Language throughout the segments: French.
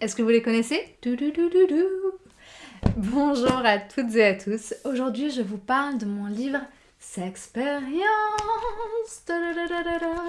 Est-ce que vous les connaissez? Bonjour à toutes et à tous. Aujourd'hui, je vous parle de mon livre S'expérience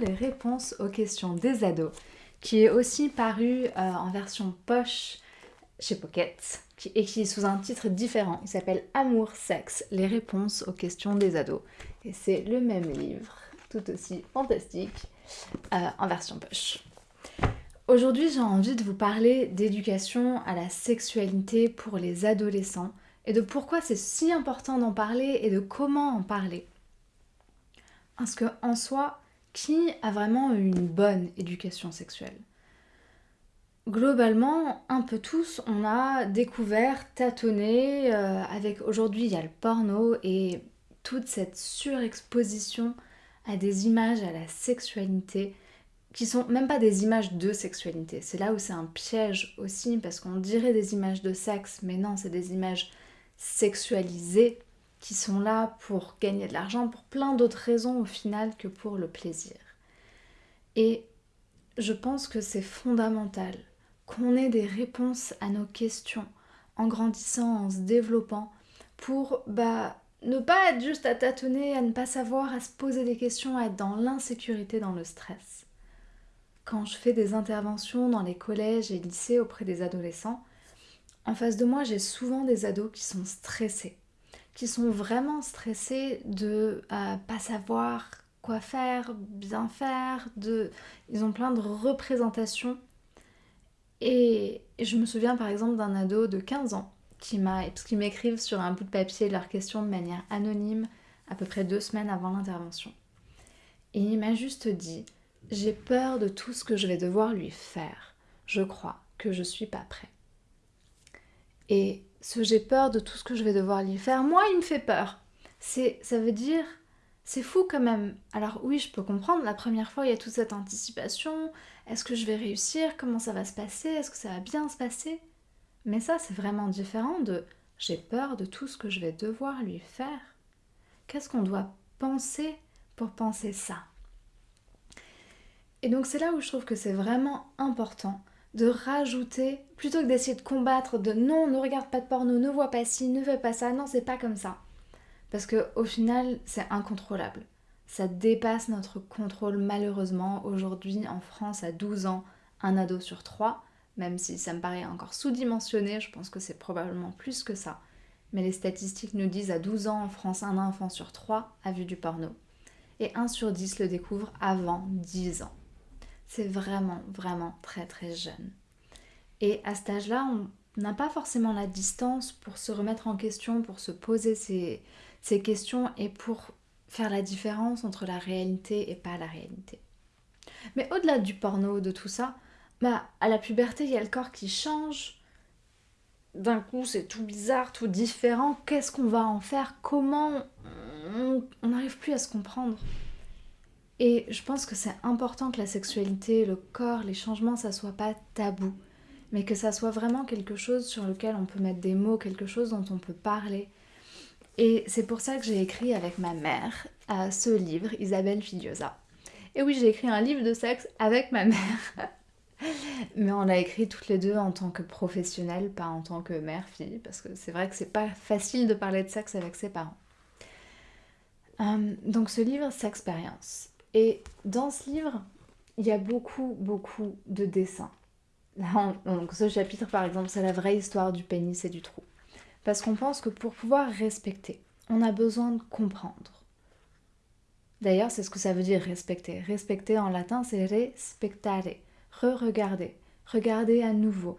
Les réponses aux questions des ados, qui est aussi paru euh, en version poche chez Pocket et qui est sous un titre différent. Il s'appelle Amour, sexe, les réponses aux questions des ados. Et c'est le même livre, tout aussi fantastique, euh, en version poche. Aujourd'hui, j'ai envie de vous parler d'éducation à la sexualité pour les adolescents et de pourquoi c'est si important d'en parler et de comment en parler. Parce que en soi, qui a vraiment une bonne éducation sexuelle? Globalement, un peu tous, on a découvert, tâtonné, euh, avec aujourd'hui il y a le porno et toute cette surexposition à des images à la sexualité qui sont même pas des images de sexualité. C'est là où c'est un piège aussi, parce qu'on dirait des images de sexe, mais non, c'est des images sexualisées qui sont là pour gagner de l'argent, pour plein d'autres raisons au final que pour le plaisir. Et je pense que c'est fondamental qu'on ait des réponses à nos questions en grandissant, en se développant, pour bah, ne pas être juste à tâtonner, à ne pas savoir, à se poser des questions, à être dans l'insécurité, dans le stress quand je fais des interventions dans les collèges et lycées auprès des adolescents, en face de moi, j'ai souvent des ados qui sont stressés, qui sont vraiment stressés de ne pas savoir quoi faire, bien faire, de... ils ont plein de représentations. Et je me souviens par exemple d'un ado de 15 ans qui m'a, parce m'écrivent sur un bout de papier leurs questions de manière anonyme à peu près deux semaines avant l'intervention. Et il m'a juste dit, j'ai peur de tout ce que je vais devoir lui faire. Je crois que je suis pas prêt. Et ce j'ai peur de tout ce que je vais devoir lui faire, moi, il me fait peur. C'est, ça veut dire, c'est fou quand même. Alors oui, je peux comprendre, la première fois, il y a toute cette anticipation. Est-ce que je vais réussir? Comment ça va se passer? Est-ce que ça va bien se passer? Mais ça, c'est vraiment différent de j'ai peur de tout ce que je vais devoir lui faire. Qu'est-ce qu'on doit penser pour penser ça? Et donc c'est là où je trouve que c'est vraiment important de rajouter, plutôt que d'essayer de combattre, de non, ne regarde pas de porno, ne vois pas ci, ne fais pas ça, non, c'est pas comme ça. Parce que au final, c'est incontrôlable. Ça dépasse notre contrôle malheureusement. Aujourd'hui, en France, à 12 ans, un ado sur 3, même si ça me paraît encore sous-dimensionné, je pense que c'est probablement plus que ça. Mais les statistiques nous disent à 12 ans en France, un enfant sur 3 a vu du porno. Et 1 sur 10 le découvre avant 10 ans. C'est vraiment, vraiment très très jeune. Et à cet âge-là, on n'a pas forcément la distance pour se remettre en question, pour se poser ces, questions et pour faire la différence entre la réalité et pas la réalité. Mais au-delà du porno, de tout ça, bah, à la puberté, il y a le corps qui change. D'un coup, c'est tout bizarre, tout différent. Qu'est-ce qu'on va en faire? Comment On n'arrive plus à se comprendre? Et je pense que c'est important que la sexualité, le corps, les changements, ça soit pas tabou, mais que ça soit vraiment quelque chose sur lequel on peut mettre des mots, quelque chose dont on peut parler. Et c'est pour ça que j'ai écrit avec ma mère ce livre, Isabelle Fidiosa. Et oui, j'ai écrit un livre de sexe avec ma mère. Mais on l'a écrit toutes les deux en tant que professionnelle, pas en tant que mère-fille, parce que c'est vrai que c'est pas facile de parler de sexe avec ses parents. Euh, donc ce livre, c'est expérience. Et dans ce livre, il y a beaucoup, beaucoup de dessins. donc ce chapitre, par exemple, c'est la vraie histoire du pénis et du trou. Parce qu'on pense que pour pouvoir respecter, on a besoin de comprendre. D'ailleurs, c'est ce que ça veut dire respecter. Respecter en latin, c'est respectare, re-regarder, regarder à nouveau.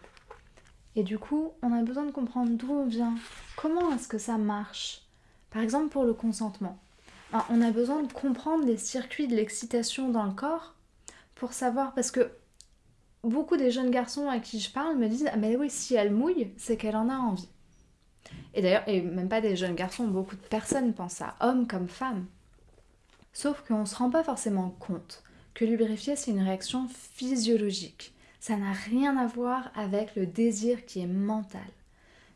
Et du coup, on a besoin de comprendre d'où on vient, comment est-ce que ça marche. Par exemple, pour le consentement. Ah, on a besoin de comprendre les circuits de l'excitation dans le corps pour savoir, parce que beaucoup des jeunes garçons à qui je parle me disent Ah, mais oui, si elle mouille, c'est qu'elle en a envie. Et d'ailleurs, et même pas des jeunes garçons, beaucoup de personnes pensent ça, hommes comme femmes. Sauf qu'on ne se rend pas forcément compte que lubrifier, c'est une réaction physiologique. Ça n'a rien à voir avec le désir qui est mental.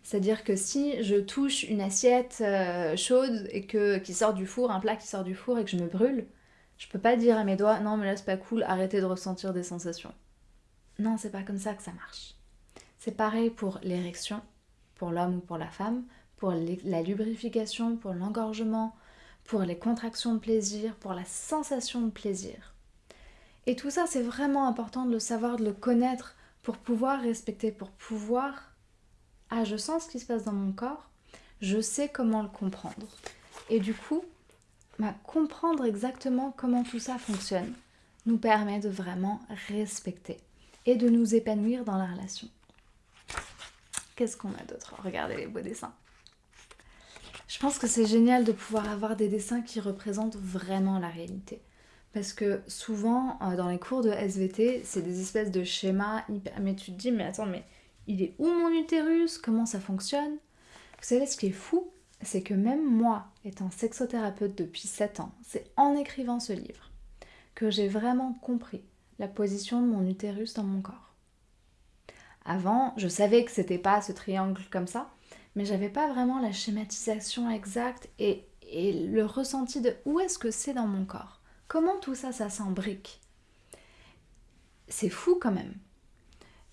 C'est-à-dire que si je touche une assiette euh, chaude et que qui sort du four, un plat qui sort du four et que je me brûle, je peux pas dire à mes doigts non mais là c'est pas cool, arrêtez de ressentir des sensations. Non, c'est pas comme ça que ça marche. C'est pareil pour l'érection, pour l'homme ou pour la femme, pour la lubrification, pour l'engorgement, pour les contractions de plaisir, pour la sensation de plaisir. Et tout ça, c'est vraiment important de le savoir, de le connaître pour pouvoir respecter, pour pouvoir... Ah, je sens ce qui se passe dans mon corps, je sais comment le comprendre. Et du coup, bah, comprendre exactement comment tout ça fonctionne nous permet de vraiment respecter et de nous épanouir dans la relation. Qu'est-ce qu'on a d'autre? Regardez les beaux dessins. Je pense que c'est génial de pouvoir avoir des dessins qui représentent vraiment la réalité. Parce que souvent, euh, dans les cours de SVT, c'est des espèces de schémas Mais tu te dis, mais attends, mais il est où mon utérus? Comment ça fonctionne? Vous savez, ce qui est fou, c'est que même moi, étant sexothérapeute depuis 7 ans, c'est en écrivant ce livre que j'ai vraiment compris la position de mon utérus dans mon corps. Avant, je savais que c'était pas ce triangle comme ça, mais j'avais pas vraiment la schématisation exacte et, et le ressenti de où est-ce que c'est dans mon corps? Comment tout ça, ça s'embrique? C'est fou quand même.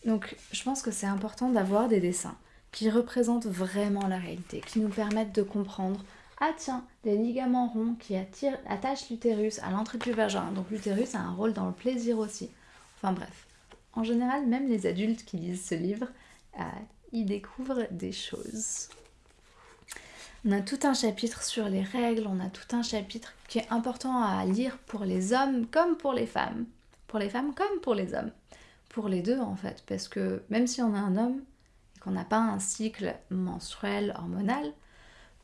Donc je pense que c'est important d'avoir des dessins qui représentent vraiment la réalité, qui nous permettent de comprendre ah tiens, des ligaments ronds qui attachent l'utérus à l'entrée du vagin. Donc l'utérus a un rôle dans le plaisir aussi. Enfin bref. En général, même les adultes qui lisent ce livre euh, y découvrent des choses. On a tout un chapitre sur les règles, on a tout un chapitre qui est important à lire pour les hommes comme pour les femmes. Pour les femmes comme pour les hommes. Pour les deux en fait, parce que même si on est un homme et qu'on n'a pas un cycle menstruel hormonal,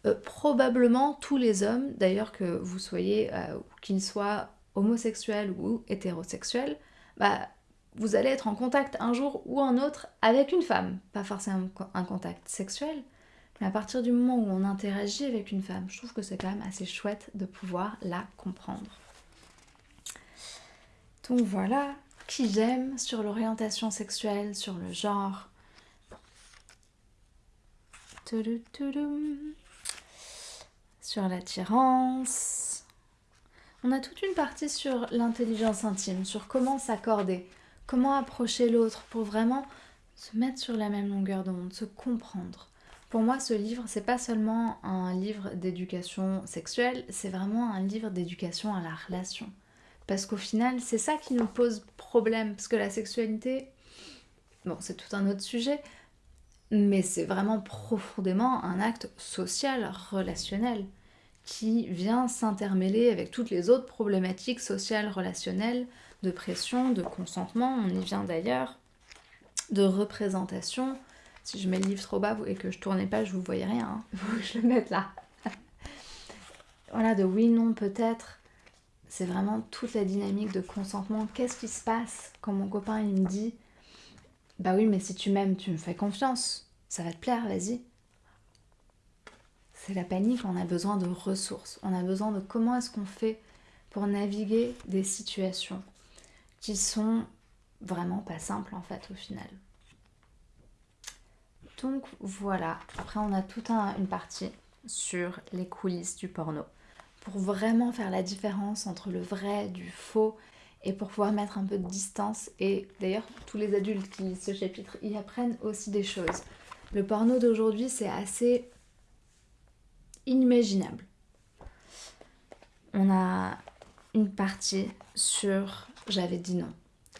euh, probablement tous les hommes, d'ailleurs que vous soyez, euh, qu'ils soient homosexuels ou hétérosexuels, bah, vous allez être en contact un jour ou un autre avec une femme. Pas forcément un contact sexuel, mais à partir du moment où on interagit avec une femme, je trouve que c'est quand même assez chouette de pouvoir la comprendre. Donc voilà, qui j'aime sur l'orientation sexuelle, sur le genre. Sur l'attirance. On a toute une partie sur l'intelligence intime, sur comment s'accorder, comment approcher l'autre pour vraiment se mettre sur la même longueur d'onde, se comprendre. Pour moi, ce livre, c'est pas seulement un livre d'éducation sexuelle, c'est vraiment un livre d'éducation à la relation. Parce qu'au final, c'est ça qui nous pose problème, parce que la sexualité, bon, c'est tout un autre sujet, mais c'est vraiment profondément un acte social, relationnel, qui vient s'intermêler avec toutes les autres problématiques sociales, relationnelles, de pression, de consentement, on y vient d'ailleurs, de représentation, si je mets le livre trop bas et que je tournais pas, je vous voyais rien. Hein. je le mette là. voilà, de oui, non, peut-être. C'est vraiment toute la dynamique de consentement. Qu'est-ce qui se passe quand mon copain il me dit Bah oui, mais si tu m'aimes, tu me fais confiance. Ça va te plaire, vas-y. C'est la panique, on a besoin de ressources. On a besoin de comment est-ce qu'on fait pour naviguer des situations qui sont vraiment pas simples en fait au final. Donc voilà, après on a toute une partie sur les coulisses du porno pour vraiment faire la différence entre le vrai du faux et pour pouvoir mettre un peu de distance. Et d'ailleurs, tous les adultes qui lisent ce chapitre y apprennent aussi des choses. Le porno d'aujourd'hui, c'est assez inimaginable. On a une partie sur j'avais dit non,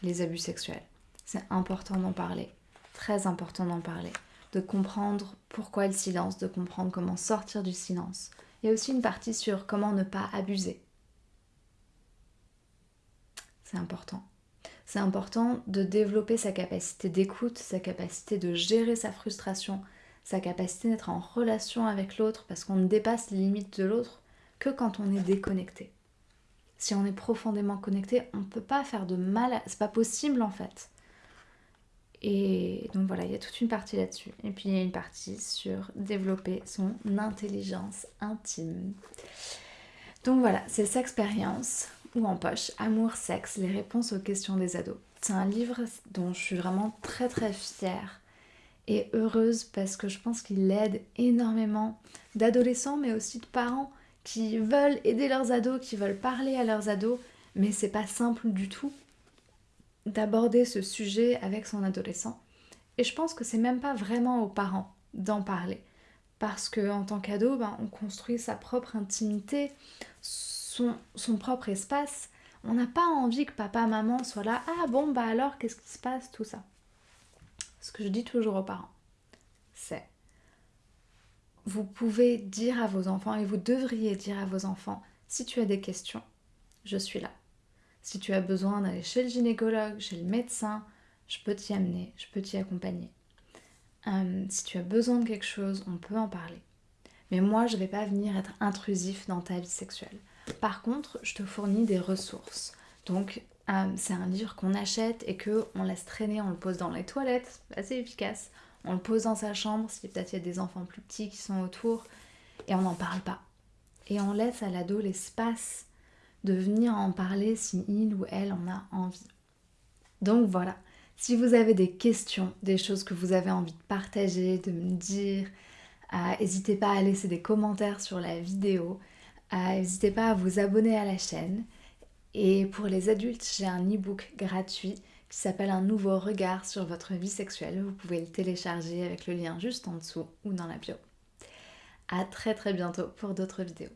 les abus sexuels. C'est important d'en parler, très important d'en parler de comprendre pourquoi le silence, de comprendre comment sortir du silence. Il y a aussi une partie sur comment ne pas abuser. C'est important. C'est important de développer sa capacité d'écoute, sa capacité de gérer sa frustration, sa capacité d'être en relation avec l'autre parce qu'on ne dépasse les limites de l'autre que quand on est déconnecté. Si on est profondément connecté, on ne peut pas faire de mal, c'est pas possible en fait. Et donc voilà, il y a toute une partie là-dessus. Et puis il y a une partie sur développer son intelligence intime. Donc voilà, c'est Sexpérience ou en poche, Amour, sexe, les réponses aux questions des ados. C'est un livre dont je suis vraiment très très fière et heureuse parce que je pense qu'il aide énormément d'adolescents mais aussi de parents qui veulent aider leurs ados, qui veulent parler à leurs ados, mais c'est pas simple du tout d'aborder ce sujet avec son adolescent. Et je pense que c'est même pas vraiment aux parents d'en parler. Parce qu'en tant qu'ado, ben, on construit sa propre intimité, son, son propre espace. On n'a pas envie que papa, maman soient là. Ah bon, bah alors, qu'est-ce qui se passe, tout ça. Ce que je dis toujours aux parents, c'est vous pouvez dire à vos enfants et vous devriez dire à vos enfants si tu as des questions, je suis là. Si tu as besoin d'aller chez le gynécologue, chez le médecin, je peux t'y amener, je peux t'y accompagner. Euh, si tu as besoin de quelque chose, on peut en parler. Mais moi, je ne vais pas venir être intrusif dans ta vie sexuelle. Par contre, je te fournis des ressources. Donc, euh, c'est un livre qu'on achète et que on laisse traîner, on le pose dans les toilettes, assez efficace. On le pose dans sa chambre, si peut-être il y a des enfants plus petits qui sont autour, et on n'en parle pas. Et on laisse à l'ado l'espace de venir en parler si il ou elle en a envie. Donc voilà, si vous avez des questions, des choses que vous avez envie de partager, de me dire, euh, n'hésitez pas à laisser des commentaires sur la vidéo, euh, n'hésitez pas à vous abonner à la chaîne. Et pour les adultes, j'ai un e-book gratuit qui s'appelle Un nouveau regard sur votre vie sexuelle. Vous pouvez le télécharger avec le lien juste en dessous ou dans la bio. A très très bientôt pour d'autres vidéos.